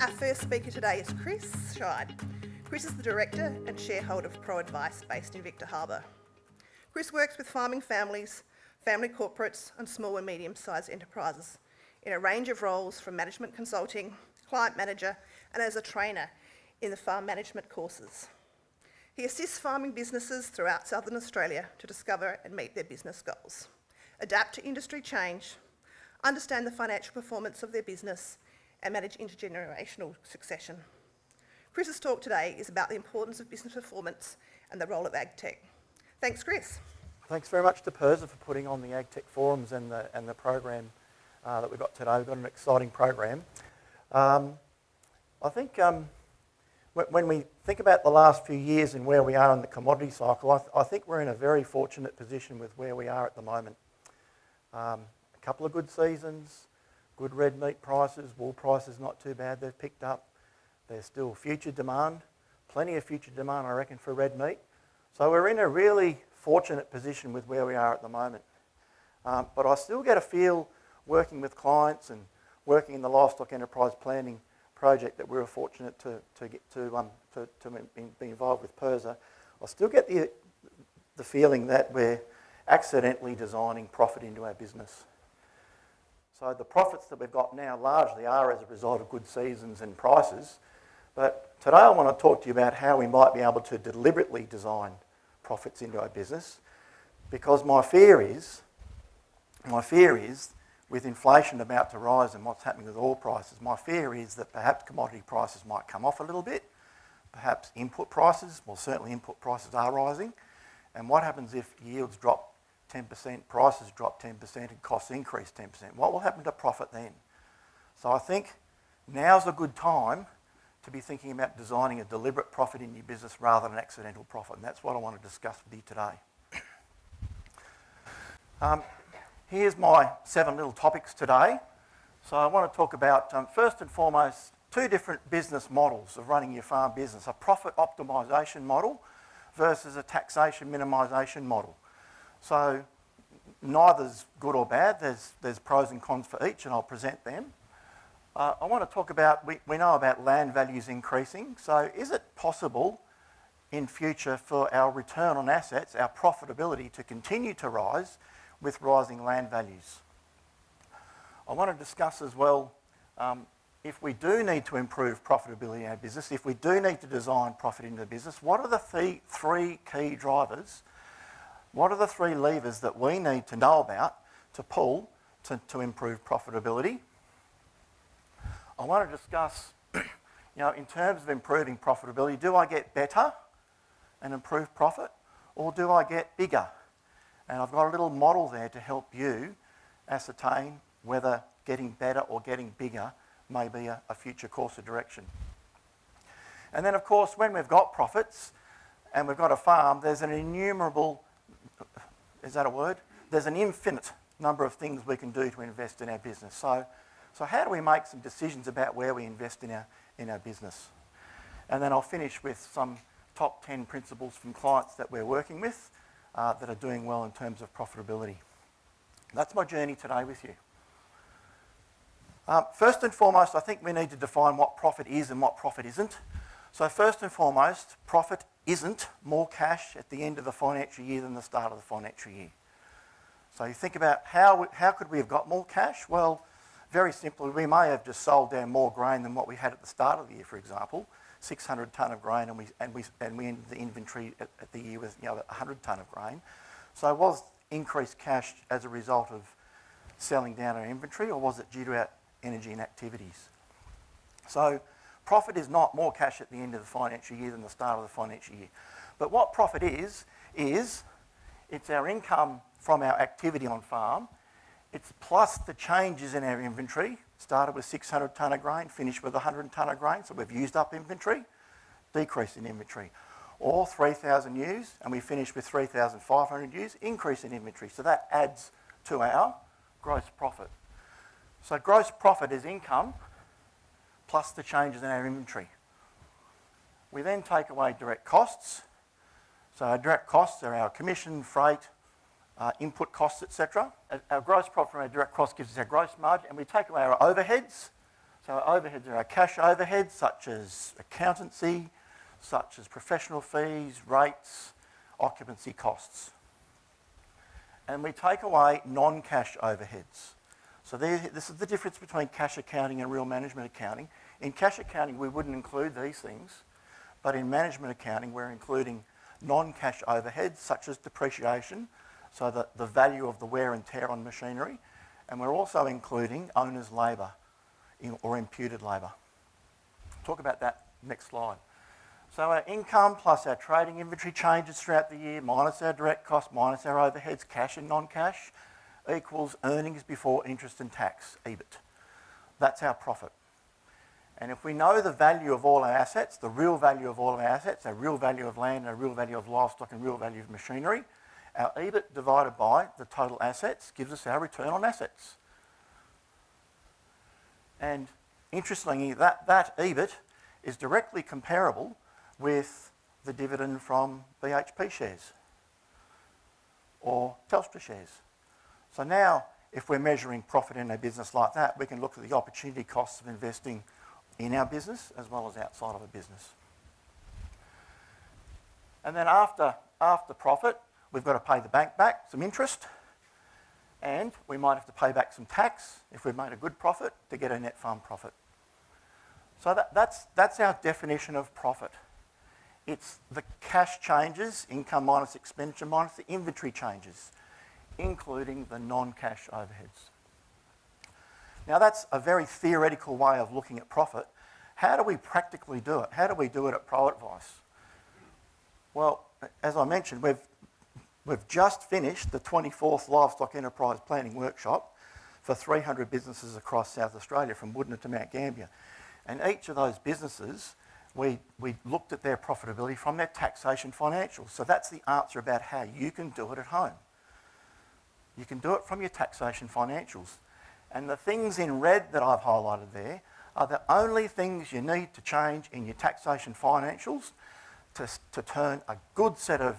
Our first speaker today is Chris Scheid. Chris is the director and shareholder of ProAdvice based in Victor Harbor. Chris works with farming families, family corporates, and small and medium sized enterprises in a range of roles from management consulting, client manager, and as a trainer in the farm management courses. He assists farming businesses throughout Southern Australia to discover and meet their business goals, adapt to industry change, understand the financial performance of their business, and manage intergenerational succession. Chris's talk today is about the importance of business performance and the role of AgTech. Thanks, Chris. Thanks very much to PIRSA for putting on the AgTech forums and the, and the program uh, that we've got today. We've got an exciting program. Um, I think um, when we think about the last few years and where we are in the commodity cycle, I, th I think we're in a very fortunate position with where we are at the moment. Um, a couple of good seasons, good red meat prices, wool prices not too bad, they've picked up. There's still future demand, plenty of future demand I reckon for red meat. So we're in a really fortunate position with where we are at the moment. Um, but I still get a feel working with clients and working in the livestock enterprise planning project that we were fortunate to, to get to, um, to, to be involved with PIRSA, I still get the, the feeling that we're accidentally designing profit into our business. So the profits that we've got now largely are as a result of good seasons and prices. But today I want to talk to you about how we might be able to deliberately design profits into our business. Because my fear is, my fear is, with inflation about to rise and what's happening with oil prices, my fear is that perhaps commodity prices might come off a little bit. Perhaps input prices, well certainly input prices are rising. And what happens if yields drop 10%, prices drop 10% and costs increase 10%. What will happen to profit then? So I think now's a good time to be thinking about designing a deliberate profit in your business rather than an accidental profit. And that's what I want to discuss with you today. um, here's my seven little topics today. So I want to talk about, um, first and foremost, two different business models of running your farm business. A profit optimisation model versus a taxation minimisation model. So neither's good or bad. There's, there's pros and cons for each, and I'll present them. Uh, I want to talk about, we, we know about land values increasing. So is it possible in future for our return on assets, our profitability to continue to rise with rising land values? I want to discuss as well um, if we do need to improve profitability in our business, if we do need to design profit into the business, what are the th three key drivers what are the three levers that we need to know about to pull to, to improve profitability? I want to discuss, you know, in terms of improving profitability, do I get better and improve profit or do I get bigger? And I've got a little model there to help you ascertain whether getting better or getting bigger may be a, a future course of direction. And then, of course, when we've got profits and we've got a farm, there's an innumerable is that a word? There's an infinite number of things we can do to invest in our business. So, so how do we make some decisions about where we invest in our, in our business? And then I'll finish with some top 10 principles from clients that we're working with uh, that are doing well in terms of profitability. That's my journey today with you. Uh, first and foremost, I think we need to define what profit is and what profit isn't. So first and foremost, profit isn't more cash at the end of the financial year than the start of the financial year. So you think about how, how could we have got more cash? Well, very simply, we may have just sold down more grain than what we had at the start of the year, for example, 600 tonne of grain, and we, and we, and we ended the inventory at, at the year with you know, 100 tonne of grain. So was increased cash as a result of selling down our inventory, or was it due to our energy and activities? So Profit is not more cash at the end of the financial year than the start of the financial year. But what profit is, is it's our income from our activity on farm. It's plus the changes in our inventory. Started with 600 tonne of grain, finished with 100 tonne of grain, so we've used up inventory, decrease in inventory. Or 3,000 ewes, and we finished with 3,500 ewes, increase in inventory. So that adds to our gross profit. So gross profit is income plus the changes in our inventory. We then take away direct costs. So our direct costs are our commission, freight, uh, input costs, etc. Our gross profit from our direct costs gives us our gross margin, and we take away our overheads. So our overheads are our cash overheads, such as accountancy, such as professional fees, rates, occupancy costs. And we take away non-cash overheads. So this is the difference between cash accounting and real management accounting. In cash accounting, we wouldn't include these things, but in management accounting, we're including non-cash overheads such as depreciation, so that the value of the wear and tear on machinery, and we're also including owner's labour or imputed labour. Talk about that next slide. So our income plus our trading inventory changes throughout the year, minus our direct costs, minus our overheads, cash and non-cash, equals earnings before interest and tax, EBIT. That's our profit. And if we know the value of all our assets, the real value of all our assets, our real value of land, our real value of livestock and real value of machinery, our EBIT divided by the total assets gives us our return on assets. And interestingly, that, that EBIT is directly comparable with the dividend from BHP shares or Telstra shares. So now, if we're measuring profit in a business like that, we can look at the opportunity costs of investing in our business as well as outside of a business. And then after, after profit, we've got to pay the bank back some interest, and we might have to pay back some tax if we've made a good profit to get a net farm profit. So that, that's, that's our definition of profit. It's the cash changes, income minus expenditure minus the inventory changes, including the non-cash overheads. Now that's a very theoretical way of looking at profit. How do we practically do it? How do we do it at ProAdvice? Well, as I mentioned, we've, we've just finished the 24th Livestock Enterprise Planning Workshop for 300 businesses across South Australia, from Wudinna to Mount Gambier. And each of those businesses, we, we looked at their profitability from their taxation financials. So that's the answer about how you can do it at home. You can do it from your taxation financials. And the things in red that I've highlighted there are the only things you need to change in your taxation financials to, to turn a good set of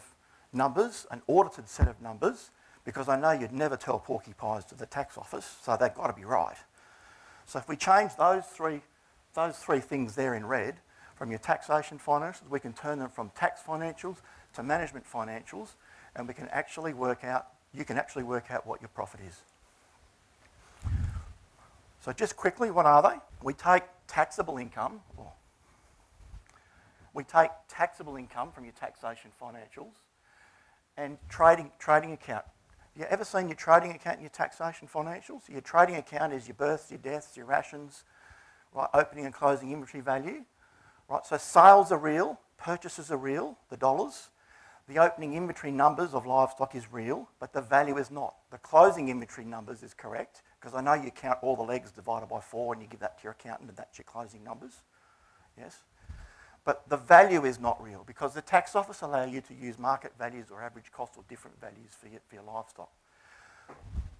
numbers, an audited set of numbers, because I know you'd never tell porcupines to the tax office, so they've got to be right. So if we change those three, those three things there in red from your taxation financials, we can turn them from tax financials to management financials, and we can actually work out, you can actually work out what your profit is. So just quickly, what are they? We take taxable income, we take taxable income from your taxation financials and trading, trading account. Have you ever seen your trading account and your taxation financials? Your trading account is your births, your deaths, your rations, right, opening and closing inventory value. Right, so sales are real, purchases are real, the dollars. The opening inventory numbers of livestock is real, but the value is not. The closing inventory numbers is correct, because I know you count all the legs divided by four and you give that to your accountant and that's your closing numbers. Yes? But the value is not real because the tax office allow you to use market values or average cost or different values for your, for your livestock.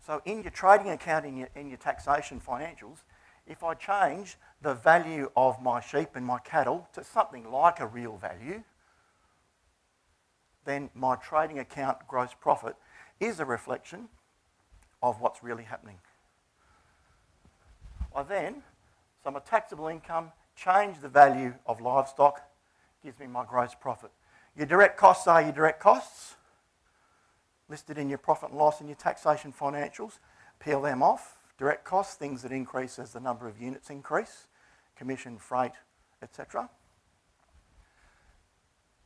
So in your trading account, in your, in your taxation financials, if I change the value of my sheep and my cattle to something like a real value, then my trading account gross profit is a reflection of what's really happening. I then, so my taxable income, change the value of livestock, gives me my gross profit. Your direct costs are your direct costs, listed in your profit and loss and your taxation financials. Peel them off. Direct costs, things that increase as the number of units increase, commission, freight, etc.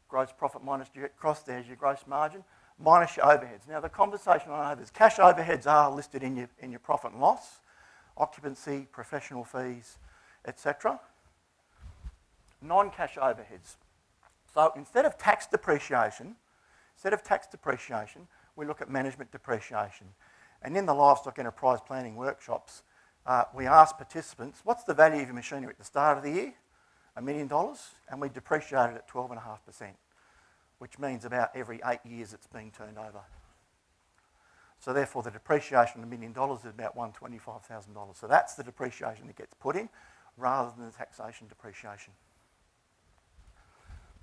Gross profit minus direct cost, there's your gross margin, minus your overheads. Now the conversation I have is cash overheads are listed in your, in your profit and loss occupancy, professional fees, etc. Non-cash overheads. So instead of tax depreciation, instead of tax depreciation, we look at management depreciation. And in the livestock enterprise planning workshops, uh, we ask participants, what's the value of your machinery at the start of the year? A million dollars, and we depreciate it at 12.5%, which means about every eight years it's being turned over. So therefore, the depreciation of a million dollars is about $125,000. So that's the depreciation that gets put in rather than the taxation depreciation.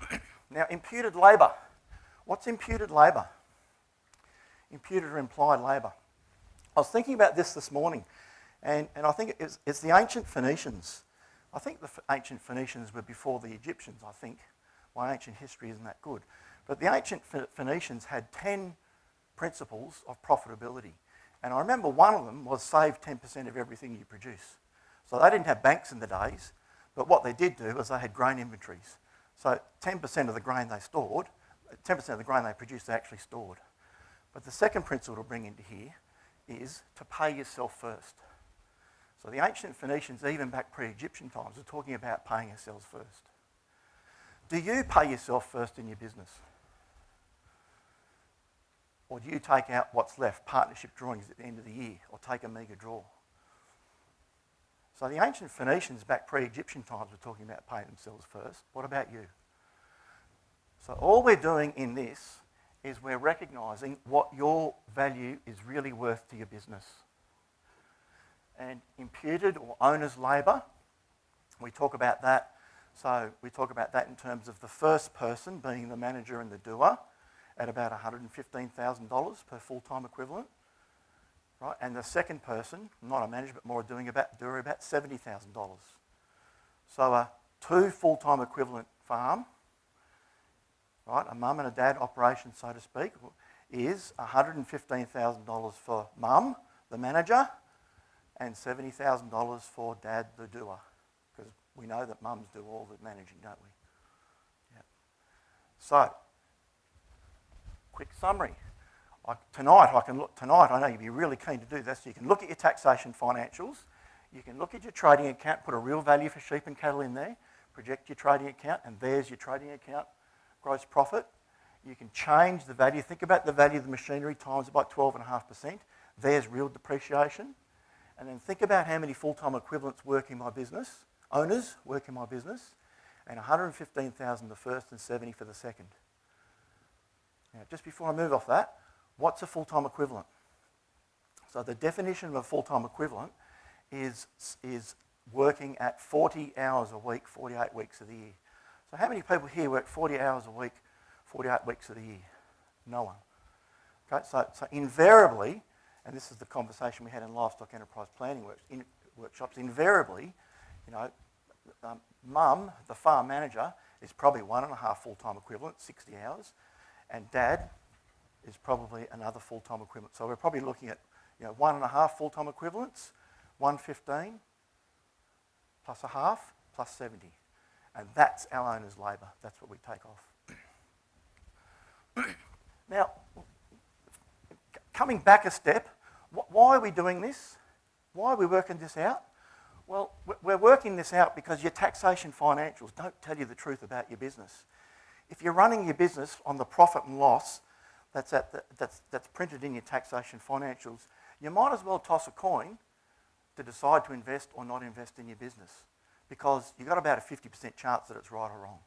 now, imputed labour. What's imputed labour? Imputed or implied labour. I was thinking about this this morning. And, and I think it's, it's the ancient Phoenicians. I think the ancient Phoenicians were before the Egyptians, I think. My ancient history isn't that good. But the ancient Phoenicians had 10 principles of profitability. And I remember one of them was save 10% of everything you produce. So they didn't have banks in the days, but what they did do was they had grain inventories. So 10% of the grain they stored, 10% of the grain they produced, they actually stored. But the second principle to bring into here is to pay yourself first. So the ancient Phoenicians, even back pre-Egyptian times, were talking about paying yourselves first. Do you pay yourself first in your business? Or do you take out what's left, partnership drawings at the end of the year, or take a mega draw? So the ancient Phoenicians back pre-Egyptian times were talking about paying themselves first. What about you? So all we're doing in this is we're recognising what your value is really worth to your business. And imputed or owner's labour, we talk about that. So we talk about that in terms of the first person being the manager and the doer at about $115,000 per full-time equivalent. Right? And the second person, not a manager, but more doing about, doer about $70,000. So a two full-time equivalent farm right, a mum and a dad operation, so to speak, is $115,000 for mum, the manager, and $70,000 for dad, the doer. Because we know that mums do all the managing, don't we? Yeah. So, quick summary. I, tonight, I can look. Tonight, I know you'd be really keen to do this. You can look at your taxation financials. You can look at your trading account, put a real value for sheep and cattle in there, project your trading account, and there's your trading account gross profit. You can change the value. Think about the value of the machinery times about 12.5%. There's real depreciation. And then think about how many full-time equivalents work in my business, owners work in my business, and 115,000 the first and 70 for the second. Now, just before I move off that, what's a full-time equivalent? So the definition of a full-time equivalent is, is working at 40 hours a week, 48 weeks of the year. So how many people here work 40 hours a week, 48 weeks of the year? No one. Okay, so, so invariably, and this is the conversation we had in livestock enterprise planning in, workshops, invariably, you know, um, mum, the farm manager, is probably one and a half full-time equivalent, 60 hours, and dad is probably another full-time equivalent. So we're probably looking at, you know, one and a half full-time equivalents, 115 plus a half plus 70. And that's our owner's labour. That's what we take off. now, coming back a step, why are we doing this? Why are we working this out? Well, we're working this out because your taxation financials don't tell you the truth about your business. If you're running your business on the profit and loss that's, the, that's, that's printed in your taxation financials, you might as well toss a coin to decide to invest or not invest in your business because you've got about a 50% chance that it's right or wrong.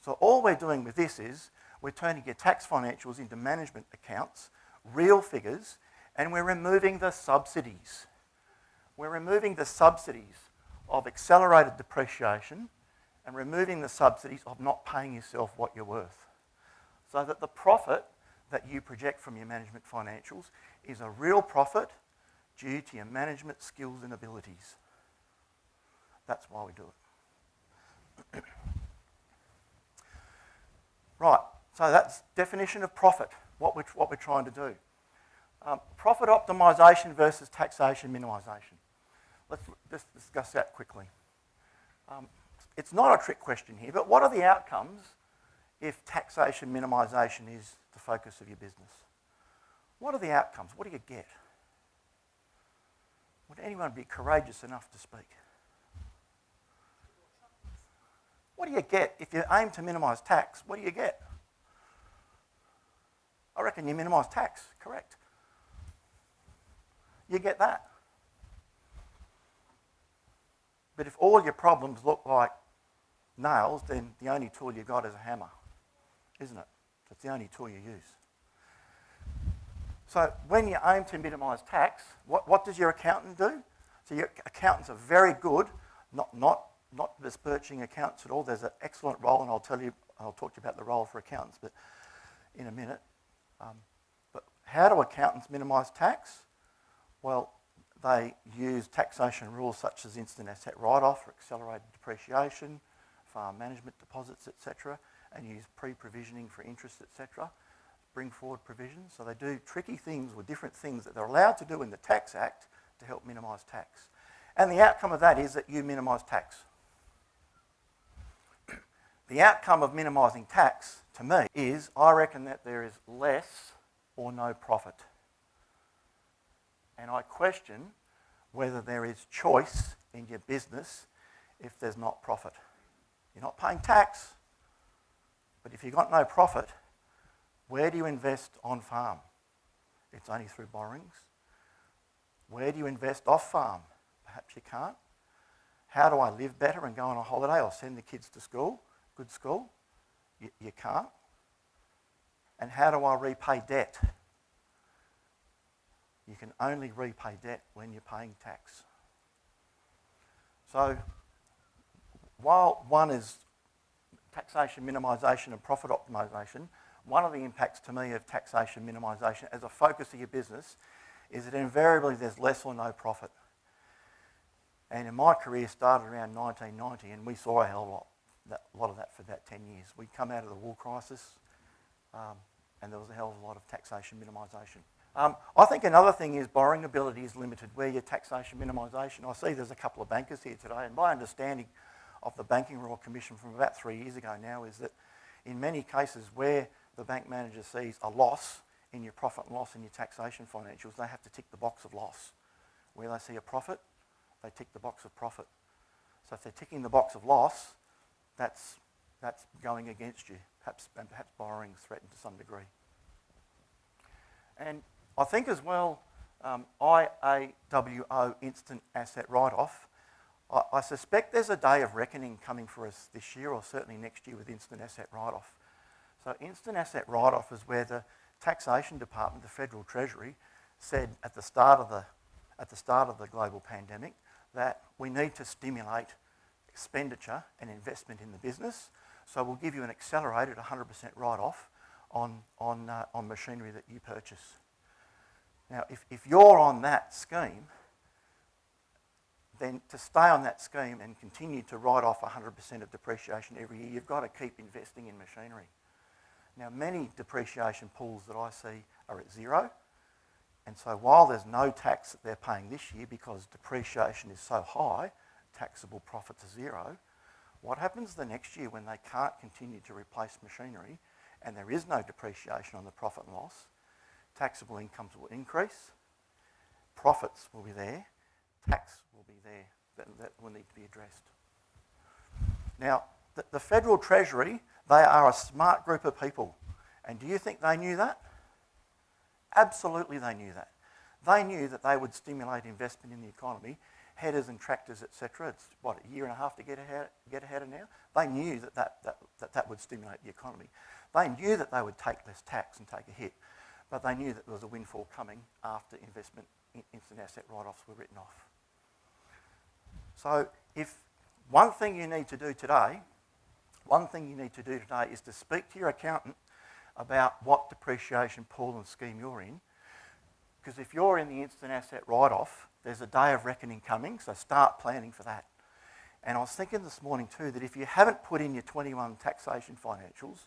So all we're doing with this is we're turning your tax financials into management accounts, real figures, and we're removing the subsidies. We're removing the subsidies of accelerated depreciation and removing the subsidies of not paying yourself what you're worth. So that the profit that you project from your management financials is a real profit due to your management skills and abilities. That's why we do it. right, so that's definition of profit, what we're, what we're trying to do. Um, profit optimisation versus taxation minimisation. Let's just discuss that quickly. Um, it's not a trick question here, but what are the outcomes if taxation minimisation is the focus of your business? What are the outcomes? What do you get? Would anyone be courageous enough to speak? What do you get if you aim to minimise tax? What do you get? I reckon you minimise tax, correct? You get that. But if all your problems look like nails, then the only tool you've got is a hammer, isn't it? It's the only tool you use. So when you aim to minimise tax, what, what does your accountant do? So your accountants are very good, not, not not besmirching accountants at all. There's an excellent role, and I'll tell you, I'll talk to you about the role for accountants, but in a minute. Um, but how do accountants minimise tax? Well, they use taxation rules such as instant asset write-off or accelerated depreciation, farm management deposits, etc., and use pre-provisioning for interest, etc., bring forward provisions. So they do tricky things with different things that they're allowed to do in the Tax Act to help minimise tax. And the outcome of that is that you minimise tax. the outcome of minimising tax, to me, is I reckon that there is less or no profit. And I question whether there is choice in your business if there's not profit. You're not paying tax, but if you've got no profit, where do you invest on farm? It's only through borrowings. Where do you invest off farm? Perhaps you can't. How do I live better and go on a holiday or send the kids to school, good school? You, you can't. And how do I repay debt? You can only repay debt when you're paying tax. So, while one is taxation minimisation and profit optimisation, one of the impacts to me of taxation minimisation as a focus of your business is that invariably there's less or no profit. And in my career started around 1990 and we saw a hell of a lot, that, lot of that for about 10 years. We'd come out of the wool crisis um, and there was a hell of a lot of taxation minimisation. Um, I think another thing is borrowing ability is limited. Where your taxation minimisation, I see there's a couple of bankers here today, and my understanding of the Banking Royal Commission from about three years ago now is that in many cases where the bank manager sees a loss in your profit and loss in your taxation financials, they have to tick the box of loss. Where they see a profit, they tick the box of profit. So if they're ticking the box of loss, that's, that's going against you. Perhaps, and perhaps borrowing is threatened to some degree. And I think as well, um, IAWO instant asset write-off, I, I suspect there's a day of reckoning coming for us this year or certainly next year with instant asset write-off. So instant asset write-off is where the taxation department, the federal treasury, said at the start of the, at the, start of the global pandemic that we need to stimulate expenditure and investment in the business. So we'll give you an accelerated 100% write-off on, on, uh, on machinery that you purchase. Now, if, if you're on that scheme, then to stay on that scheme and continue to write off 100% of depreciation every year, you've got to keep investing in machinery. Now, many depreciation pools that I see are at zero. And so while there's no tax that they're paying this year because depreciation is so high, taxable profits are zero, what happens the next year when they can't continue to replace machinery and there is no depreciation on the profit and loss? taxable incomes will increase, profits will be there, tax will be there that, that will need to be addressed. Now, the, the Federal Treasury, they are a smart group of people. And do you think they knew that? Absolutely they knew that. They knew that they would stimulate investment in the economy, headers and tractors, etc. It's, what, a year and a half to get ahead, get ahead of now? They knew that that, that, that that would stimulate the economy. They knew that they would take less tax and take a hit but they knew that there was a windfall coming after investment in instant asset write-offs were written off. So if one thing you need to do today, one thing you need to do today is to speak to your accountant about what depreciation pool and scheme you're in. Because if you're in the instant asset write-off, there's a day of reckoning coming, so start planning for that. And I was thinking this morning too that if you haven't put in your 21 taxation financials,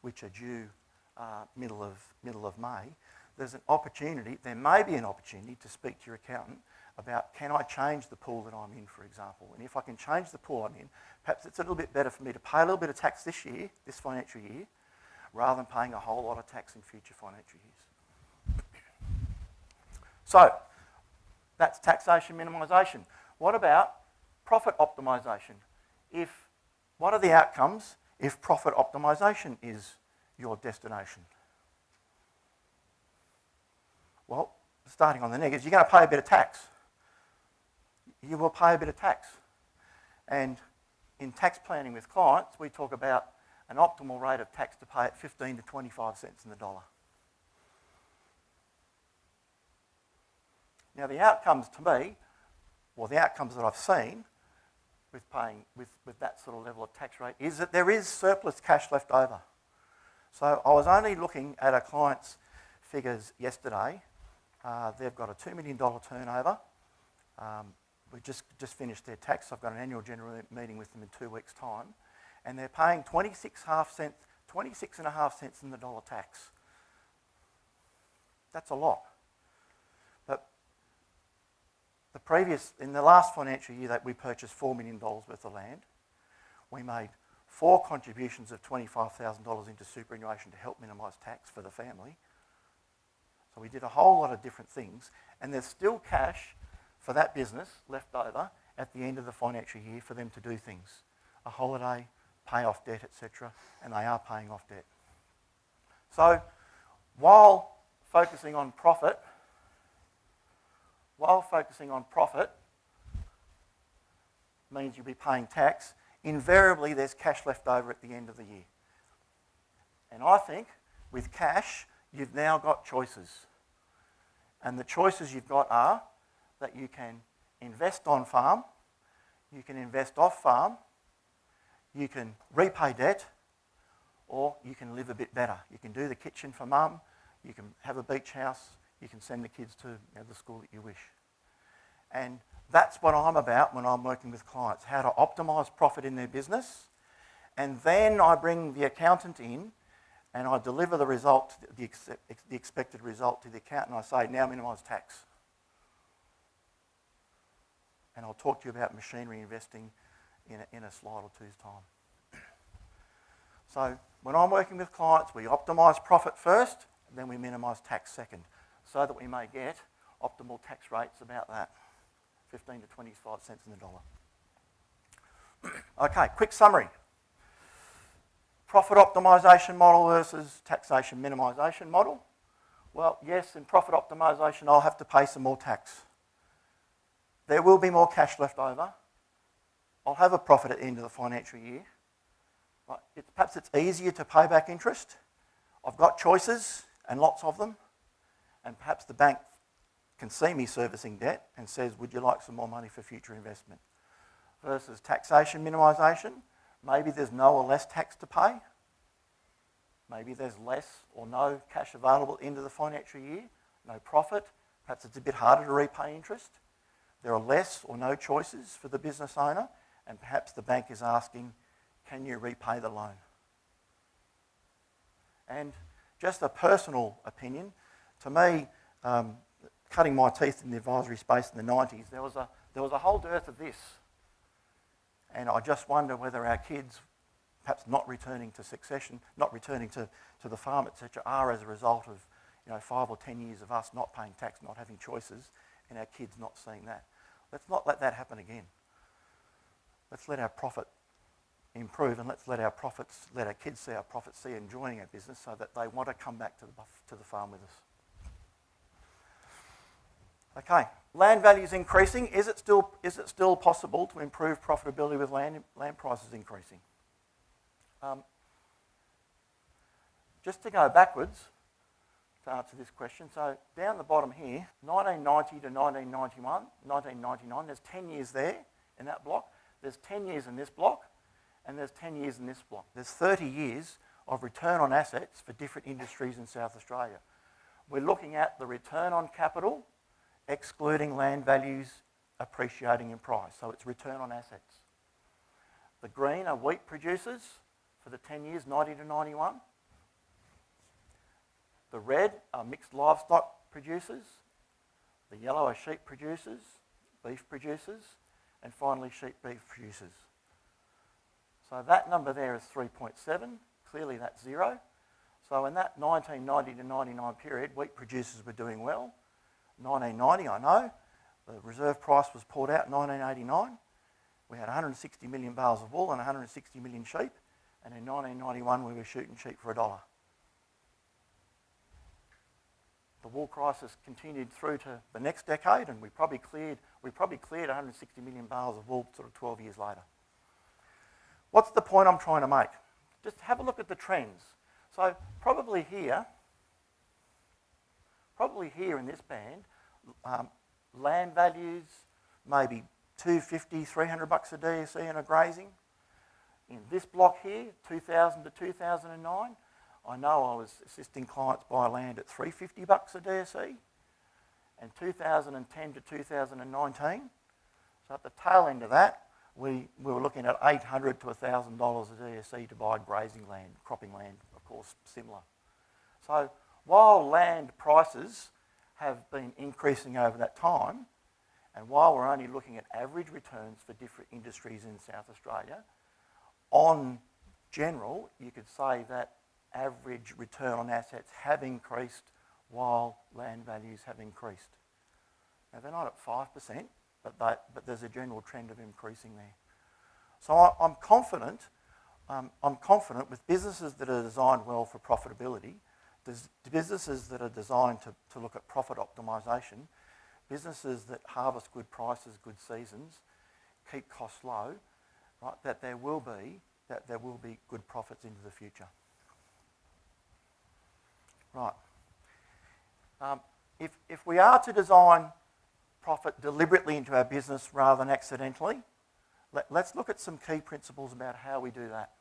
which are due uh, middle, of, middle of May, there's an opportunity, there may be an opportunity to speak to your accountant about can I change the pool that I'm in, for example. And if I can change the pool I'm in, perhaps it's a little bit better for me to pay a little bit of tax this year, this financial year, rather than paying a whole lot of tax in future financial years. So, that's taxation minimisation. What about profit optimisation? If, what are the outcomes if profit optimisation is your destination? Well, starting on the negatives, you're going to pay a bit of tax. You will pay a bit of tax. And in tax planning with clients, we talk about an optimal rate of tax to pay at 15 to 25 cents in the dollar. Now, the outcomes to me, or the outcomes that I've seen with paying with, with that sort of level of tax rate, is that there is surplus cash left over. So I was only looking at a client's figures yesterday. Uh, they've got a $2 million turnover Um, we just, just finished their tax. I've got an annual general meeting with them in two weeks' time. And they're paying 26 half cent, 26 and a half cents in the dollar tax. That's a lot. But the previous, in the last financial year that we purchased $4 million worth of land, we made four contributions of $25,000 into superannuation to help minimise tax for the family. So we did a whole lot of different things, and there's still cash for that business left over at the end of the financial year for them to do things. A holiday, pay off debt, etc., and they are paying off debt. So while focusing on profit, while focusing on profit means you'll be paying tax, invariably there's cash left over at the end of the year. And I think with cash, you've now got choices. And the choices you've got are that you can invest on farm, you can invest off farm, you can repay debt, or you can live a bit better. You can do the kitchen for mum, you can have a beach house, you can send the kids to you know, the school that you wish. And that's what I'm about when I'm working with clients how to optimize profit in their business. And then I bring the accountant in and I deliver the result, the, ex the expected result to the accountant. And I say, now minimise tax. And I'll talk to you about machinery investing in a, in a slide or two's time. So when I'm working with clients, we optimise profit first, and then we minimise tax second, so that we may get optimal tax rates about that. 15 to 25 cents in the dollar. okay, quick summary. Profit optimisation model versus taxation minimisation model. Well, yes, in profit optimisation, I'll have to pay some more tax. There will be more cash left over. I'll have a profit at the end of the financial year. It, perhaps it's easier to pay back interest. I've got choices and lots of them. And perhaps the bank can see me servicing debt and says, Would you like some more money for future investment? Versus taxation minimisation, maybe there's no or less tax to pay. Maybe there's less or no cash available into the financial year, no profit. Perhaps it's a bit harder to repay interest. There are less or no choices for the business owner, and perhaps the bank is asking, Can you repay the loan? And just a personal opinion, to me, um, cutting my teeth in the advisory space in the 90s, there was a, there was a whole dearth of this. And I just wonder whether our kids, perhaps not returning to succession, not returning to, to the farm, etc., are as a result of you know, five or ten years of us not paying tax, not having choices, and our kids not seeing that. Let's not let that happen again. Let's let our profit improve and let's let our profits, let our kids see our profits, see enjoying our business so that they want to come back to the, to the farm with us. Okay, land values increasing. Is it still, is it still possible to improve profitability with land, land prices increasing? Um, just to go backwards to answer this question, so down the bottom here, 1990 to 1991, 1999, there's 10 years there in that block. There's 10 years in this block, and there's 10 years in this block. There's 30 years of return on assets for different industries in South Australia. We're looking at the return on capital excluding land values appreciating in price. So it's return on assets. The green are wheat producers for the 10 years, 90 to 91. The red are mixed livestock producers. The yellow are sheep producers, beef producers, and finally sheep beef producers. So that number there is 3.7. Clearly that's zero. So in that 1990 to 99 period, wheat producers were doing well. 1990, I know. The reserve price was pulled out in 1989. We had 160 million bales of wool and 160 million sheep. And in 1991, we were shooting sheep for a dollar. The wool crisis continued through to the next decade, and we probably cleared, we probably cleared 160 million bales of wool sort of 12 years later. What's the point I'm trying to make? Just have a look at the trends. So probably here, probably here in this band, um, land values, maybe 250, 300 bucks a DSE in a grazing. In this block here, 2000 to 2009, I know I was assisting clients buy land at 350 bucks a DSE. and 2010 to 2019. So at the tail end of that, we, we were looking at 800 to $1,000 a DSE to buy grazing land, cropping land, of course, similar. So while land prices have been increasing over that time, and while we're only looking at average returns for different industries in South Australia, on general, you could say that average return on assets have increased while land values have increased. Now, they're not at 5%, but, but there's a general trend of increasing there. So I, am confident, um, I'm confident with businesses that are designed well for profitability, there's businesses that are designed to, to look at profit optimisation, businesses that harvest good prices, good seasons, keep costs low, right, that there will be that there will be good profits into the future. Right. Um, if, if we are to design profit deliberately into our business rather than accidentally, let, let's look at some key principles about how we do that.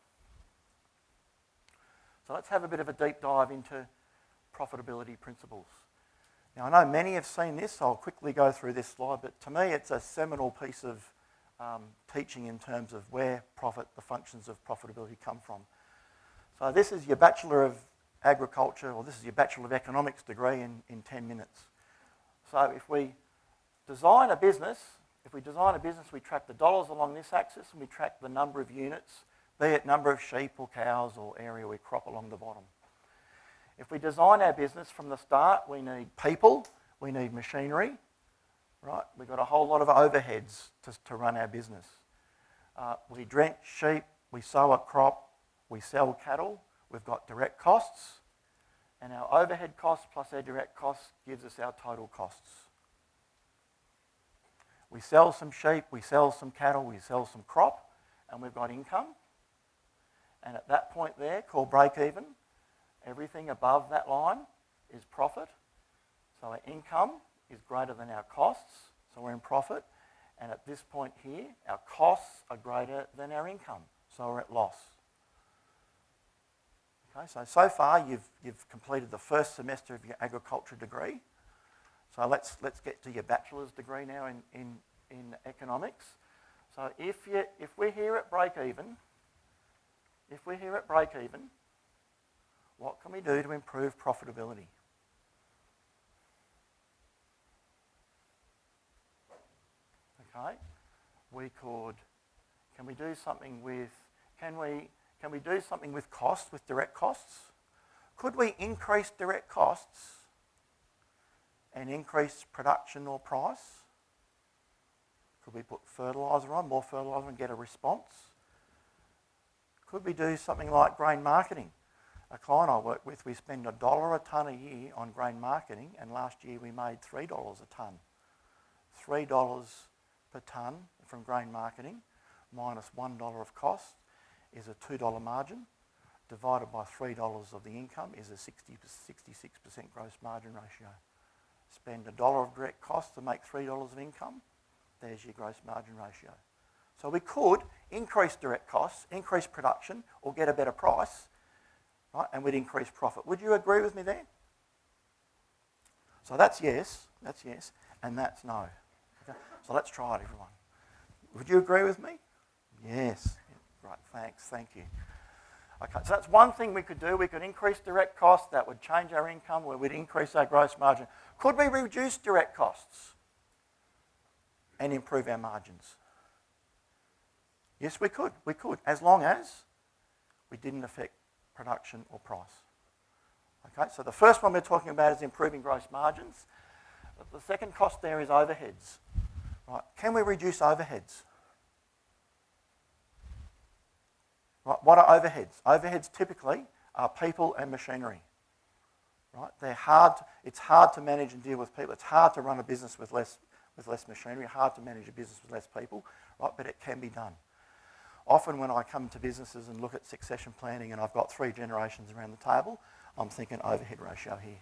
So let's have a bit of a deep dive into profitability principles. Now, I know many have seen this, so I'll quickly go through this slide, but to me, it's a seminal piece of um, teaching in terms of where profit, the functions of profitability come from. So this is your Bachelor of Agriculture, or this is your Bachelor of Economics degree in, in 10 minutes. So if we design a business, if we design a business, we track the dollars along this axis and we track the number of units, be it number of sheep or cows or area we crop along the bottom. If we design our business from the start, we need people, we need machinery, right? We've got a whole lot of overheads to, to run our business. Uh, we drench sheep, we sow a crop, we sell cattle, we've got direct costs, and our overhead costs plus our direct costs gives us our total costs. We sell some sheep, we sell some cattle, we sell some crop, and we've got income. And at that point there, called break even, everything above that line is profit. So our income is greater than our costs, so we're in profit. And at this point here, our costs are greater than our income, so we're at loss. Okay, so so far you've, you've completed the first semester of your agriculture degree. So let's, let's get to your bachelor's degree now in, in, in economics. So if, you, if we're here at break even, if we're here at break even, what can we do to improve profitability? Okay, we could, can we do something with, can we, can we do something with costs, with direct costs? Could we increase direct costs and increase production or price? Could we put fertiliser on, more fertiliser and get a response? Could we do something like grain marketing? A client I work with, we spend a dollar a tonne a year on grain marketing and last year we made $3 a tonne. $3 per tonne from grain marketing minus 1 of cost is a $2 margin divided by $3 of the income is a 60, 66% gross margin ratio. Spend a dollar of direct cost to make $3 of income, there's your gross margin ratio. So we could increase direct costs, increase production, or get a better price, right, and we'd increase profit. Would you agree with me there? So that's yes, that's yes, and that's no. Okay? So let's try it, everyone. Would you agree with me? Yes. Right, thanks, thank you. Okay, so that's one thing we could do. We could increase direct costs. That would change our income. We would increase our gross margin. Could we reduce direct costs and improve our margins? Yes, we could. We could, as long as we didn't affect production or price. Okay, so the first one we're talking about is improving gross margins. The second cost there is overheads. Right, can we reduce overheads? Right, what are overheads? Overheads typically are people and machinery. Right, they're hard. It's hard to manage and deal with people. It's hard to run a business with less with less machinery. Hard to manage a business with less people. Right, but it can be done. Often when I come to businesses and look at succession planning and I've got three generations around the table, I'm thinking overhead ratio here.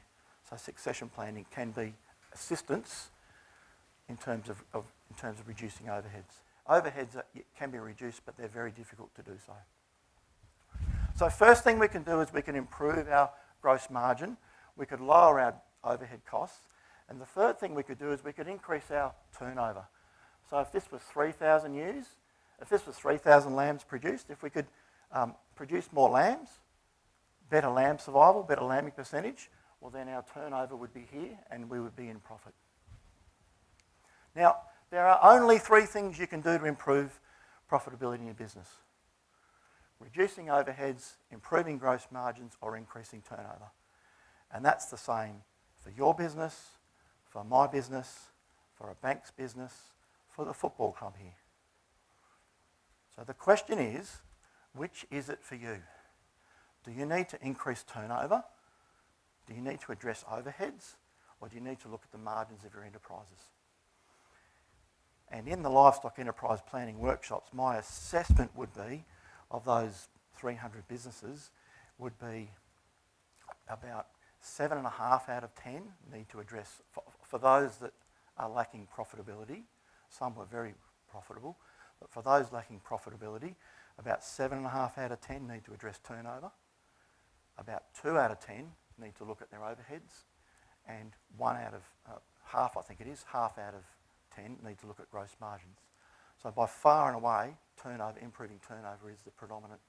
So succession planning can be assistance in terms of, of in terms of reducing overheads. Overheads are, can be reduced, but they're very difficult to do so. So first thing we can do is we can improve our gross margin. We could lower our overhead costs. And the third thing we could do is we could increase our turnover. So if this was 3,000 ewes, if this was 3,000 lambs produced, if we could um, produce more lambs, better lamb survival, better lambing percentage, well then our turnover would be here and we would be in profit. Now, there are only three things you can do to improve profitability in your business. Reducing overheads, improving gross margins or increasing turnover. And that's the same for your business, for my business, for a bank's business, for the football club here. So the question is, which is it for you? Do you need to increase turnover? Do you need to address overheads? Or do you need to look at the margins of your enterprises? And in the livestock enterprise planning workshops, my assessment would be of those 300 businesses would be about seven and a half out of 10 need to address, for, for those that are lacking profitability, some were very profitable, but for those lacking profitability, about seven and a half out of 10 need to address turnover. About two out of 10 need to look at their overheads. And one out of, uh, half I think it is, half out of 10 need to look at gross margins. So by far and away, turnover, improving turnover is the predominant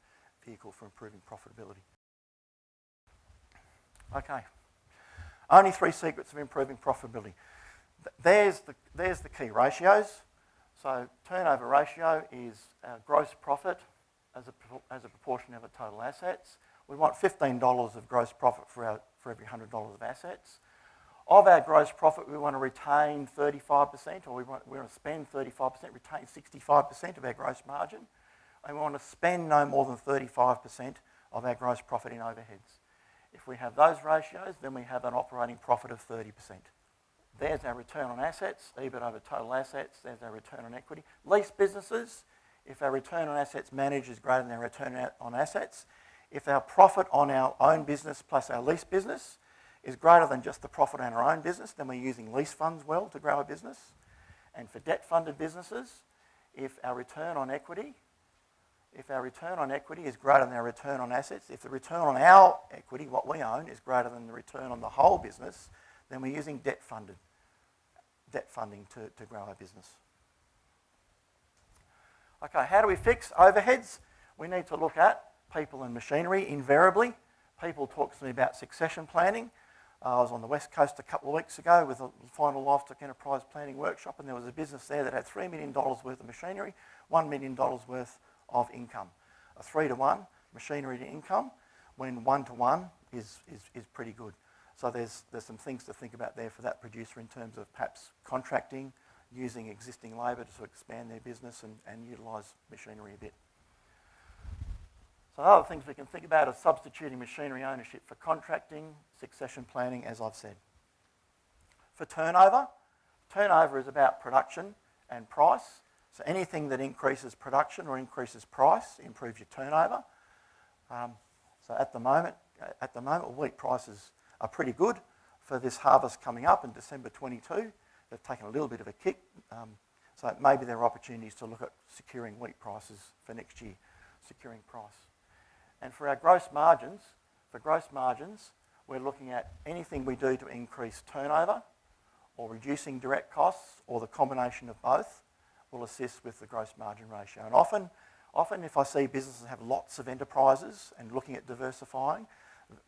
vehicle for improving profitability. Okay. Only three secrets of improving profitability. There's the, there's the key ratios. So turnover ratio is our gross profit as a, as a proportion of our total assets. We want $15 of gross profit for, our, for every $100 of assets. Of our gross profit, we want to retain 35%, or we want, we want to spend 35%, retain 65% of our gross margin. And we want to spend no more than 35% of our gross profit in overheads. If we have those ratios, then we have an operating profit of 30%. There's our return on assets, EBIT over total assets. There's our return on equity. Lease businesses, if our return on assets managed is greater than our return on assets, if our profit on our own business plus our lease business is greater than just the profit on our own business, then we're using lease funds well to grow our business. And for debt-funded businesses, if our return on equity, if our return on equity is greater than our return on assets, if the return on our equity, what we own, is greater than the return on the whole business, then we're using debt-funded debt funding to, to grow our business. Okay, how do we fix overheads? We need to look at people and machinery invariably. People talk to me about succession planning. Uh, I was on the West Coast a couple of weeks ago with a final livestock enterprise planning workshop, and there was a business there that had $3 million worth of machinery, $1 million worth of income. A three to one machinery to income, when one to one is, is, is pretty good. So there's, there's some things to think about there for that producer in terms of perhaps contracting, using existing labour to expand their business and, and utilise machinery a bit. So other things we can think about are substituting machinery ownership for contracting, succession planning, as I've said. For turnover, turnover is about production and price. So anything that increases production or increases price improves your turnover. Um, so at the moment, at the moment, wheat prices are pretty good for this harvest coming up in December 22. They've taken a little bit of a kick, um, so maybe there are opportunities to look at securing wheat prices for next year, securing price. And for our gross margins, for gross margins, we're looking at anything we do to increase turnover or reducing direct costs or the combination of both will assist with the gross margin ratio. And often, often if I see businesses have lots of enterprises and looking at diversifying,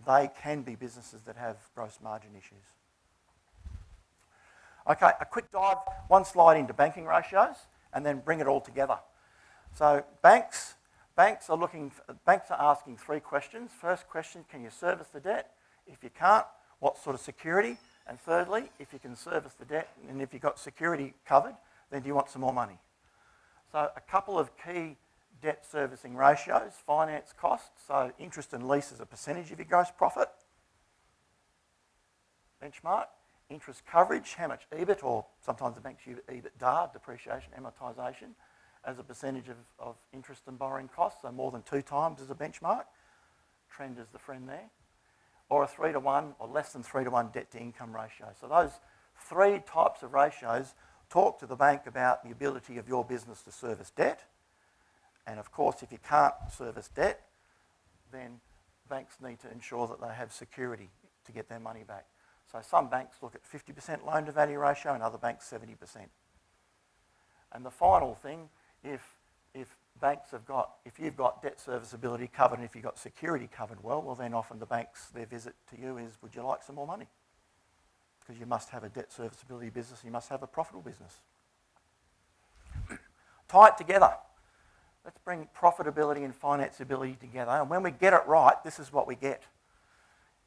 they can be businesses that have gross margin issues. Okay, a quick dive, one slide into banking ratios, and then bring it all together. So banks, banks are looking, banks are asking three questions. First question, can you service the debt? If you can't, what sort of security? And thirdly, if you can service the debt and if you've got security covered, then do you want some more money? So a couple of key debt servicing ratios, finance costs, so interest and lease as a percentage of your gross profit. Benchmark, interest coverage, how much EBIT, or sometimes the banks use EBITDA, depreciation, amortisation, as a percentage of, of interest and borrowing costs, so more than two times as a benchmark. Trend is the friend there. Or a three to one, or less than three to one debt to income ratio. So those three types of ratios talk to the bank about the ability of your business to service debt, and of course, if you can't service debt, then banks need to ensure that they have security to get their money back. So some banks look at 50% loan to value ratio and other banks 70%. And the final thing, if, if banks have got, if you've got debt serviceability covered and if you've got security covered well, well then often the banks, their visit to you is, would you like some more money? Because you must have a debt serviceability business, you must have a profitable business. Tie it together. Let's bring profitability and financeability together. And when we get it right, this is what we get.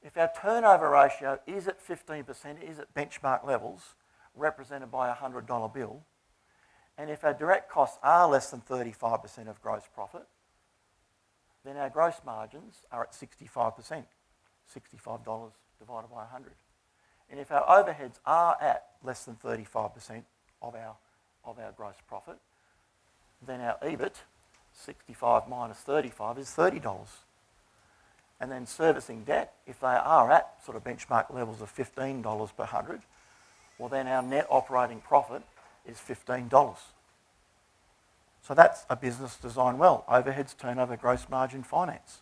If our turnover ratio is at 15%, is at benchmark levels, represented by a $100 bill, and if our direct costs are less than 35% of gross profit, then our gross margins are at 65%, $65 divided by 100. And if our overheads are at less than 35% of our, of our gross profit, then our EBIT, 65 minus 35, is $30. And then servicing debt, if they are at sort of benchmark levels of $15 per 100, well then our net operating profit is $15. So that's a business designed well. Overheads, turnover, gross margin, finance.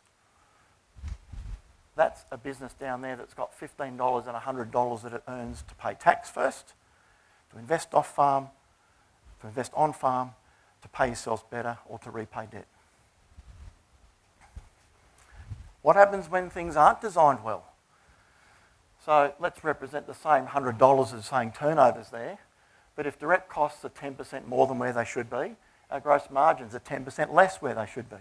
That's a business down there that's got $15 and $100 that it earns to pay tax first, to invest off farm, to invest on farm, to pay yourselves better, or to repay debt. What happens when things aren't designed well? So let's represent the same $100 as saying turnovers there. But if direct costs are 10% more than where they should be, our gross margins are 10% less where they should be.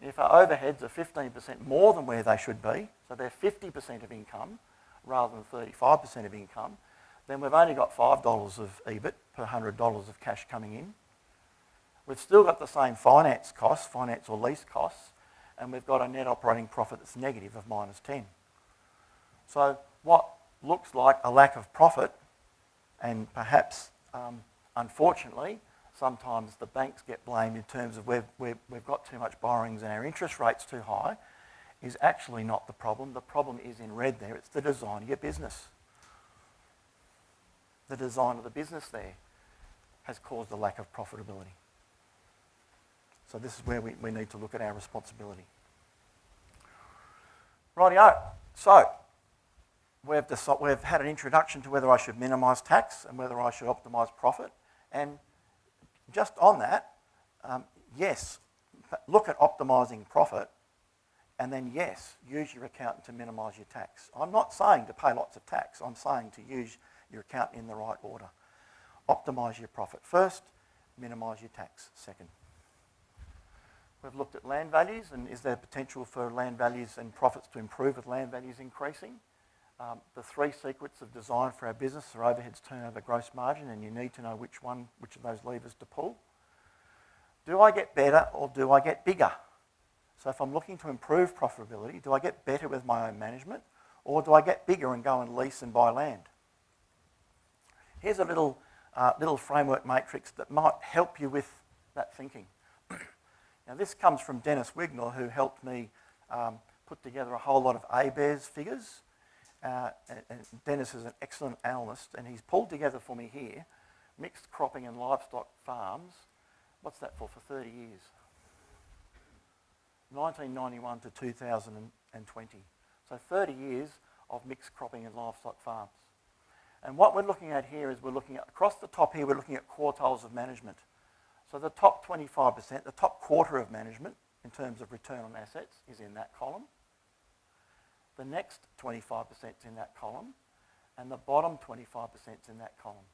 And if our overheads are 15% more than where they should be, so they're 50% of income rather than 35% of income, then we've only got $5 of EBIT per $100 of cash coming in. We've still got the same finance costs, finance or lease costs, and we've got a net operating profit that's negative of minus 10. So what looks like a lack of profit, and perhaps um, unfortunately, sometimes the banks get blamed in terms of we've, we've, we've got too much borrowings and our interest rate's too high, is actually not the problem. The problem is in red there. It's the design of your business. The design of the business there has caused a lack of profitability. So this is where we, we need to look at our responsibility. Rightio. So we've, decided, we've had an introduction to whether I should minimise tax and whether I should optimise profit. And just on that, um, yes, look at optimising profit and then yes, use your accountant to minimise your tax. I'm not saying to pay lots of tax, I'm saying to use your accountant in the right order. Optimise your profit first, minimise your tax second. We've looked at land values and is there potential for land values and profits to improve with land values increasing? Um, the three secrets of design for our business are overheads, turnover, gross margin, and you need to know which one, which of those levers to pull. Do I get better or do I get bigger? So if I'm looking to improve profitability, do I get better with my own management or do I get bigger and go and lease and buy land? Here's a little, uh, little framework matrix that might help you with that thinking. now this comes from Dennis Wignall who helped me um, put together a whole lot of ABARES figures uh, and Dennis is an excellent analyst, and he's pulled together for me here mixed cropping and livestock farms. What's that for? For 30 years. 1991 to 2020. So 30 years of mixed cropping and livestock farms. And what we're looking at here is we're looking at, across the top here, we're looking at quartiles of management. So the top 25%, the top quarter of management in terms of return on assets is in that column. The next 25% is in that column, and the bottom 25% is in that column.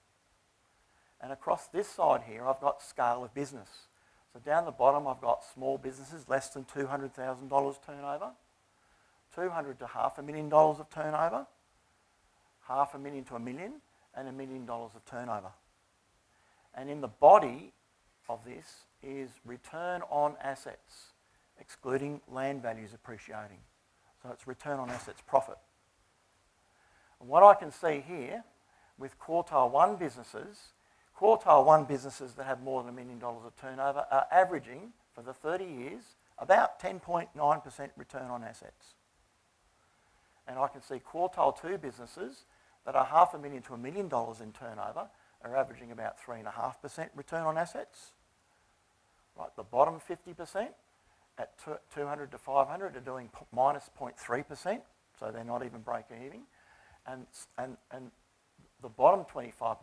And across this side here, I've got scale of business. So down the bottom, I've got small businesses, less than $200,000 turnover, 200 to half a million dollars of turnover, half a million to a million, and a million dollars of turnover. And in the body of this is return on assets, excluding land values appreciating. So it's return on assets profit. And what I can see here with quartile one businesses, quartile one businesses that have more than a million dollars of turnover are averaging for the 30 years about 10.9% return on assets. And I can see quartile two businesses that are half a million to a million dollars in turnover are averaging about 3.5% return on assets. Right, the bottom 50%, at 200 to 500 are doing minus 0.3%, so they're not even break even. and, and, and the bottom 25%,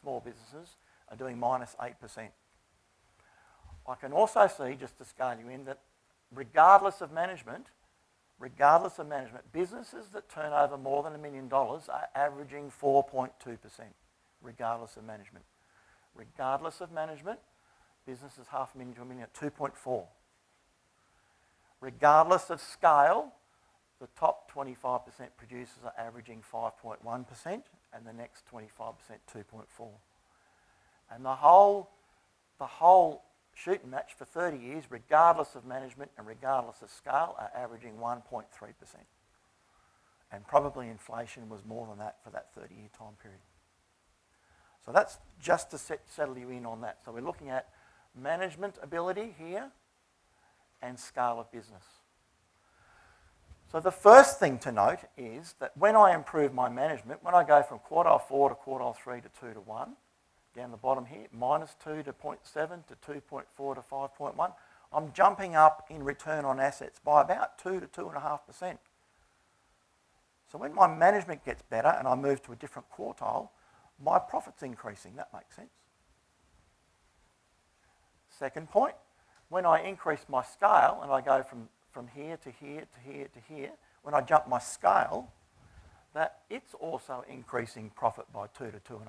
small businesses, are doing minus 8%. I can also see, just to scale you in, that regardless of management, regardless of management, businesses that turn over more than a million dollars are averaging 4.2%, regardless of management. Regardless of management, businesses half a million to a million at 2.4. Regardless of scale, the top 25% producers are averaging 5.1% and the next 25% 2.4. And the whole, the whole shooting match for 30 years, regardless of management and regardless of scale, are averaging 1.3%. And probably inflation was more than that for that 30 year time period. So that's just to set, settle you in on that. So we're looking at management ability here and scale of business. So the first thing to note is that when I improve my management, when I go from quartile 4 to quartile 3 to 2 to 1, down the bottom here, minus 2 to 0.7 to 2.4 to 5.1, I'm jumping up in return on assets by about 2 to 2.5%. So when my management gets better and I move to a different quartile, my profit's increasing. That makes sense. Second point, when I increase my scale and I go from, from here to here to here to here, when I jump my scale, that it's also increasing profit by 2 to 2.5%.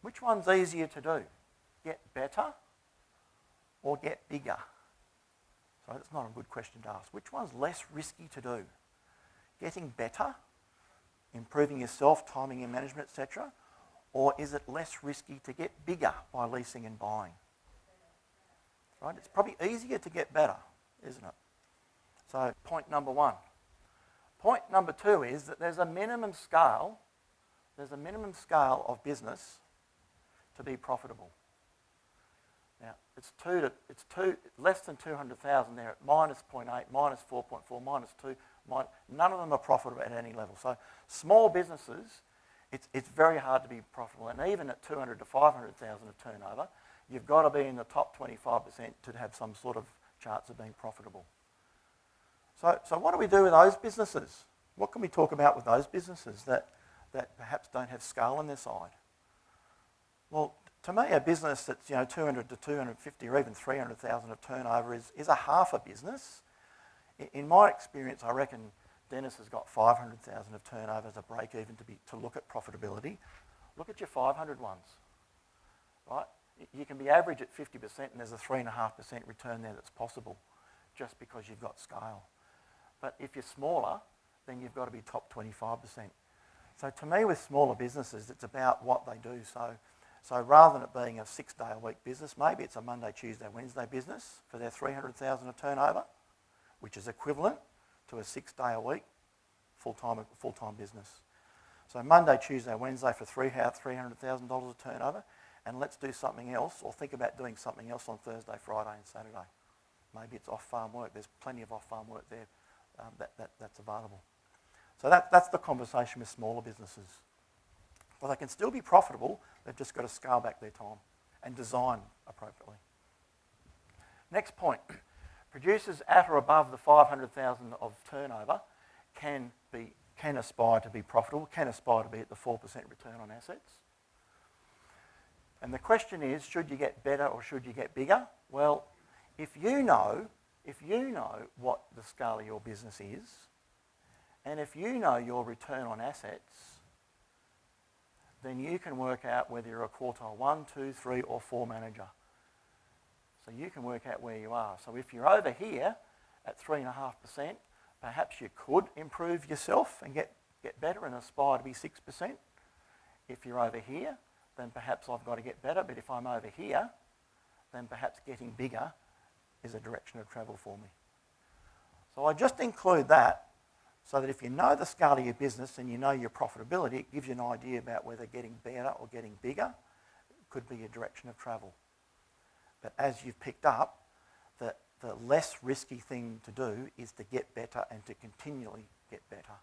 Which one's easier to do? Get better or get bigger? So that's not a good question to ask. Which one's less risky to do? Getting better, improving yourself, timing your management, etc., or is it less risky to get bigger by leasing and buying? Right? It's probably easier to get better, isn't it? So point number one. Point number two is that there's a minimum scale, there's a minimum scale of business to be profitable. Now, it's two to, it's two, less than 200,000 there at minus 0.8, minus 4.4, minus 2, minus, none of them are profitable at any level. So small businesses, it's, it's very hard to be profitable. And even at 200 to 500,000 of turnover, you've got to be in the top 25% to have some sort of chance of being profitable. So, so what do we do with those businesses? What can we talk about with those businesses that, that perhaps don't have scale on their side? Well, to me, a business that's you know 200 to 250 or even 300,000 of turnover is, is a half a business. In my experience, I reckon Dennis has got 500,000 of turnover as a break even to, be, to look at profitability. Look at your 500 ones, right? You can be average at 50% and there's a 3.5% return there that's possible just because you've got scale. But if you're smaller, then you've got to be top 25%. So to me, with smaller businesses, it's about what they do. So so rather than it being a six day a week business, maybe it's a Monday, Tuesday, Wednesday business for their 300,000 of turnover, which is equivalent to a six day a week full-time, full-time business. So Monday, Tuesday, Wednesday for three $300,000 of turnover, and let's do something else or think about doing something else on Thursday, Friday and Saturday. Maybe it's off-farm work. There's plenty of off-farm work there um, that, that, that's available. So that, that's the conversation with smaller businesses. Well, they can still be profitable, they've just got to scale back their time and design appropriately. Next point. Producers at or above the 500,000 of turnover can, be, can aspire to be profitable, can aspire to be at the 4% return on assets. And the question is, should you get better or should you get bigger? Well, if you know, if you know what the scale of your business is, and if you know your return on assets, then you can work out whether you're a quartile one, two, three, or four manager. So you can work out where you are. So if you're over here at 3.5%, perhaps you could improve yourself and get, get better and aspire to be 6%. If you're over here, then perhaps I've got to get better. But if I'm over here, then perhaps getting bigger is a direction of travel for me. So I just include that so that if you know the scale of your business and you know your profitability, it gives you an idea about whether getting better or getting bigger could be a direction of travel. But as you've picked up, the, the less risky thing to do is to get better and to continually get better.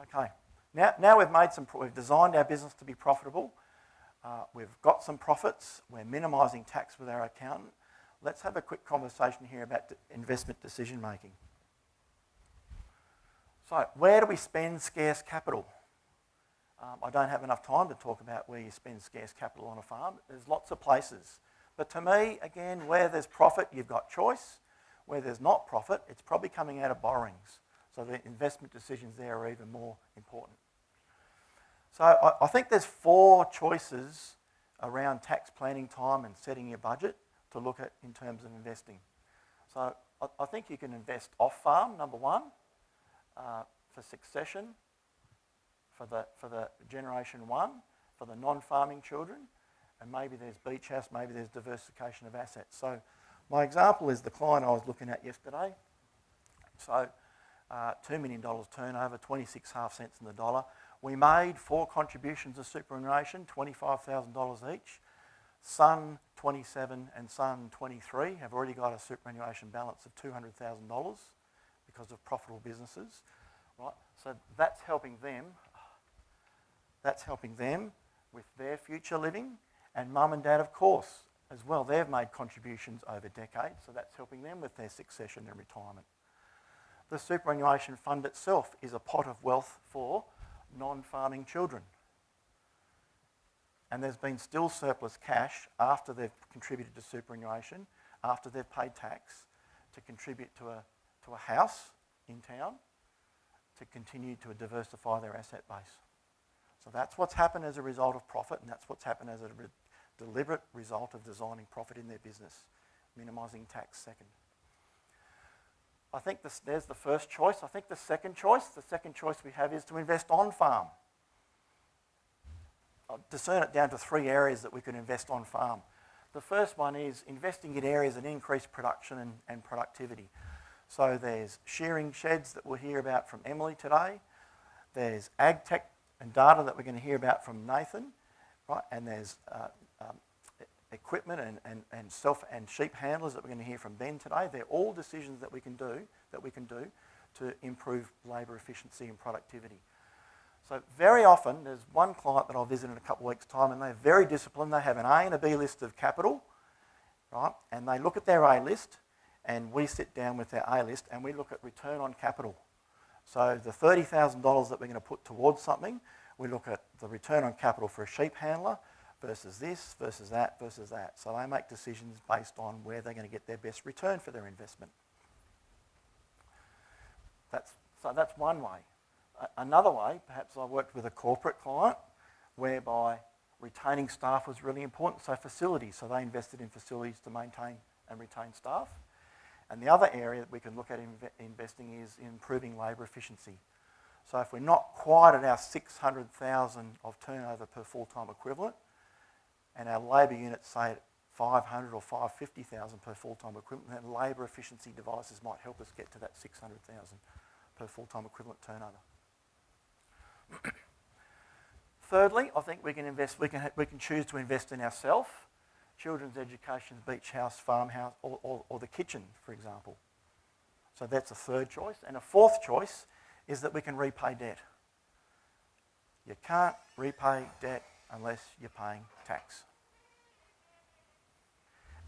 Okay, now, now we've made some, we've designed our business to be profitable. Uh, we've got some profits. We're minimising tax with our accountant. Let's have a quick conversation here about investment decision making. So, where do we spend scarce capital? Um, I don't have enough time to talk about where you spend scarce capital on a farm. There's lots of places. But to me, again, where there's profit, you've got choice. Where there's not profit, it's probably coming out of borrowings. So the investment decisions there are even more important. So I, I think there's four choices around tax planning time and setting your budget to look at in terms of investing. So I, I think you can invest off farm, number one, uh, for succession, for the, for the generation one, for the non-farming children, and maybe there's beach house, maybe there's diversification of assets. So my example is the client I was looking at yesterday. So uh, $2 million turnover, 26 half cents in the dollar. We made four contributions of superannuation, $25,000 each. Son 27 and Son 23 have already got a superannuation balance of $200,000 because of profitable businesses. Right? So that's helping them. That's helping them with their future living. And mum and dad, of course, as well. They've made contributions over decades, so that's helping them with their succession and retirement. The superannuation fund itself is a pot of wealth for non-farming children. And there's been still surplus cash after they've contributed to superannuation, after they've paid tax, to contribute to a, to a house in town, to continue to diversify their asset base. So that's what's happened as a result of profit, and that's what's happened as a re deliberate result of designing profit in their business, minimising tax second. I think this, there's the first choice. I think the second choice, the second choice we have is to invest on farm. I'll discern it down to three areas that we can invest on farm. The first one is investing in areas that increase production and, and productivity. So there's shearing sheds that we'll hear about from Emily today. There's ag tech and data that we're going to hear about from Nathan, right? And there's uh, um, equipment and, and, and self and sheep handlers that we're going to hear from Ben today. They're all decisions that we can do that we can do to improve labour efficiency and productivity. So very often, there's one client that I'll visit in a couple of weeks' time, and they're very disciplined. They have an A and a B list of capital, right? And they look at their A list, and we sit down with their A list, and we look at return on capital. So the $30,000 that we're going to put towards something, we look at the return on capital for a sheep handler, versus this, versus that, versus that. So they make decisions based on where they're going to get their best return for their investment. That's, so that's one way. another way, perhaps I worked with a corporate client whereby retaining staff was really important. So facilities, so they invested in facilities to maintain and retain staff. And the other area that we can look at inv investing is improving labour efficiency. So if we're not quite at our 600,000 of turnover per full-time equivalent, and our labour units say 500 or 550,000 per full-time equivalent, then labour efficiency devices might help us get to that 600,000 per full-time equivalent turnover. Thirdly, I think we can invest, we can, we can choose to invest in ourselves, children's education, beach house, farmhouse, or, or, or the kitchen, for example. So that's a third choice. And a fourth choice is that we can repay debt. You can't repay debt unless you're paying tax.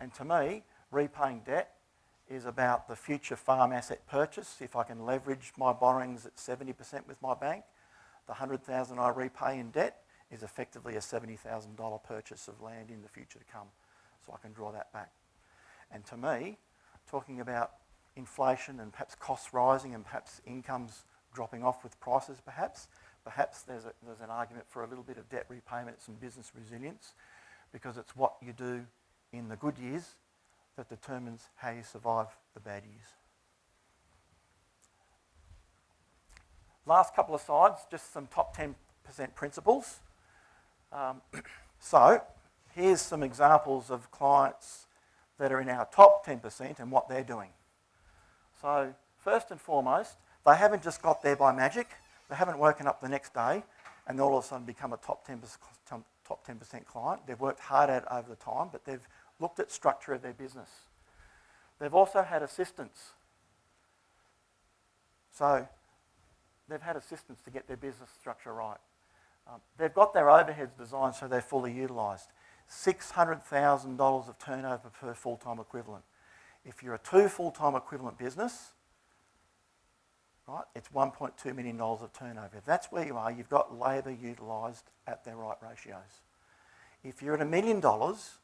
And to me, repaying debt is about the future farm asset purchase. If I can leverage my borrowings at 70% with my bank, the 100,000 I repay in debt is effectively a $70,000 purchase of land in the future to come. So I can draw that back. And to me, talking about inflation and perhaps costs rising and perhaps incomes dropping off with prices perhaps, perhaps there's, a, there's an argument for a little bit of debt repayment, some business resilience, because it's what you do in the good years that determines how you survive the bad years. Last couple of slides, just some top 10% principles. Um, so here's some examples of clients that are in our top 10% and what they're doing. So first and foremost, they haven't just got there by magic. They haven't woken up the next day and all of a sudden become a top 10%, top 10% client. They've worked hard at it over the time, but they've looked at structure of their business. They've also had assistance. So they've had assistance to get their business structure right. Um, they've got their overheads designed so they're fully utilised. $600,000 of turnover per full-time equivalent. If you're a two full-time equivalent business, right? It's $1.2 million of turnover. If that's where you are, you've got labour utilised at their right ratios. If you're at a million dollars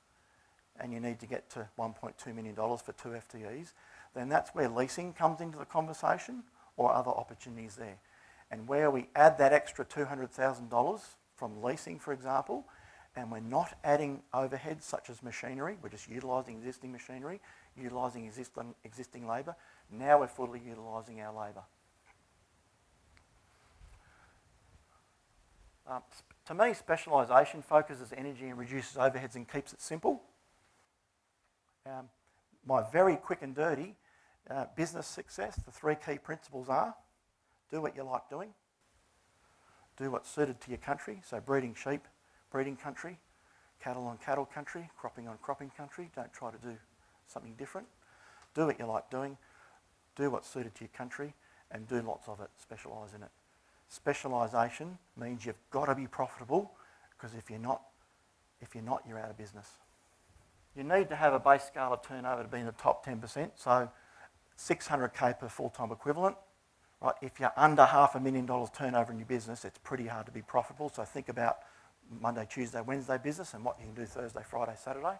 and you need to get to $1.2 million for two FTEs, then that's where leasing comes into the conversation or other opportunities there. And where we add that extra $200,000 from leasing, for example, and we're not adding overheads such as machinery, we're just utilising existing machinery, utilising existing, existing labour, now we're fully utilising our labour. Um, to me, specialisation focuses energy and reduces overheads and keeps it simple. Um, my very quick and dirty uh, business success, the three key principles are do what you like doing, do what's suited to your country, so breeding sheep, breeding country, cattle on cattle country, cropping on cropping country, don't try to do something different. Do what you like doing, do what's suited to your country, and do lots of it, specialise in it. Specialisation means you've got to be profitable because if you're not, if you're not, you're out of business. You need to have a base scale of turnover to be in the top 10%, so 600k per full-time equivalent. Right? If you're under half a million dollars turnover in your business, it's pretty hard to be profitable. So think about Monday, Tuesday, Wednesday business and what you can do Thursday, Friday, Saturday.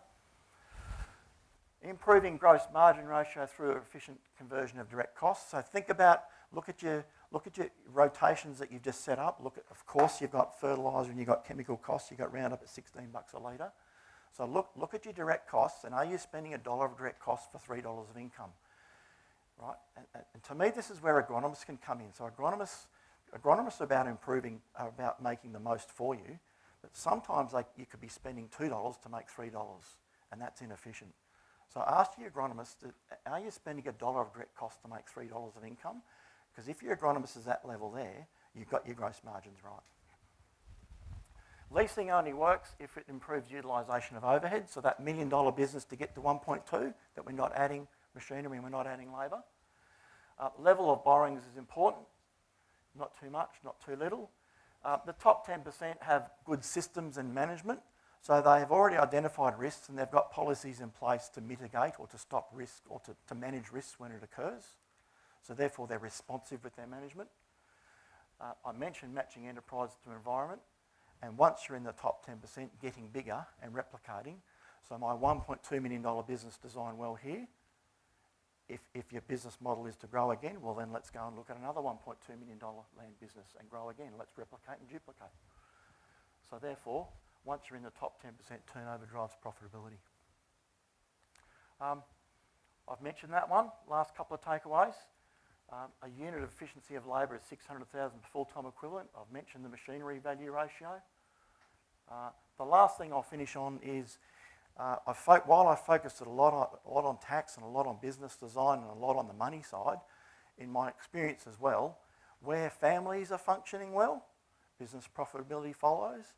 Improving gross margin ratio through efficient conversion of direct costs. So think about, look at your, look at your rotations that you've just set up. Look at, of course, you've got fertiliser and you've got chemical costs. You've got Roundup at 16 bucks a litre. So look, look at your direct costs and are you spending a dollar of direct costs for $3 of income? right? And, and, to me, this is where agronomists can come in. So agronomists, agronomists are about improving, are about making the most for you, sometimes like you could be spending $2 to make $3, and that's inefficient. So ask your agronomist, are you spending a dollar of direct cost to make $3 of income? Because if your agronomist is that level there, you've got your gross margins right. Leasing only works if it improves utilisation of overhead. So that million dollar business to get to 1.2 that we're not adding machinery and we're not adding labour. Uh, level of borrowings is important, not too much, not too little. Uh, the top 10% have good systems and management, so they have already identified risks and they've got policies in place to mitigate or to stop risk or to, to manage risks when it occurs. So therefore they're responsive with their management. Uh, I mentioned matching enterprise to environment, and once you're in the top 10%, getting bigger and replicating. So my $1.2 million business design well here if, if your business model is to grow again, well then let's go and look at another $1.2 million land business and grow again. Let's replicate and duplicate. So therefore, once you're in the top 10%, turnover drives profitability. Um, I've mentioned that one. Last couple of takeaways. Um, a unit of efficiency of labour is 600,000 per full-time equivalent. I've mentioned the machinery value ratio. Uh, the last thing I'll finish on is uh, I while I focused a lot, on, a lot on tax and a lot on business design and a lot on the money side, in my experience as well, where families are functioning well, business profitability follows,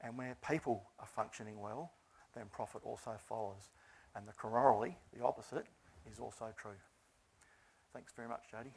and where people are functioning well, then profit also follows. And the corollary, the opposite, is also true. Thanks very much, Jody.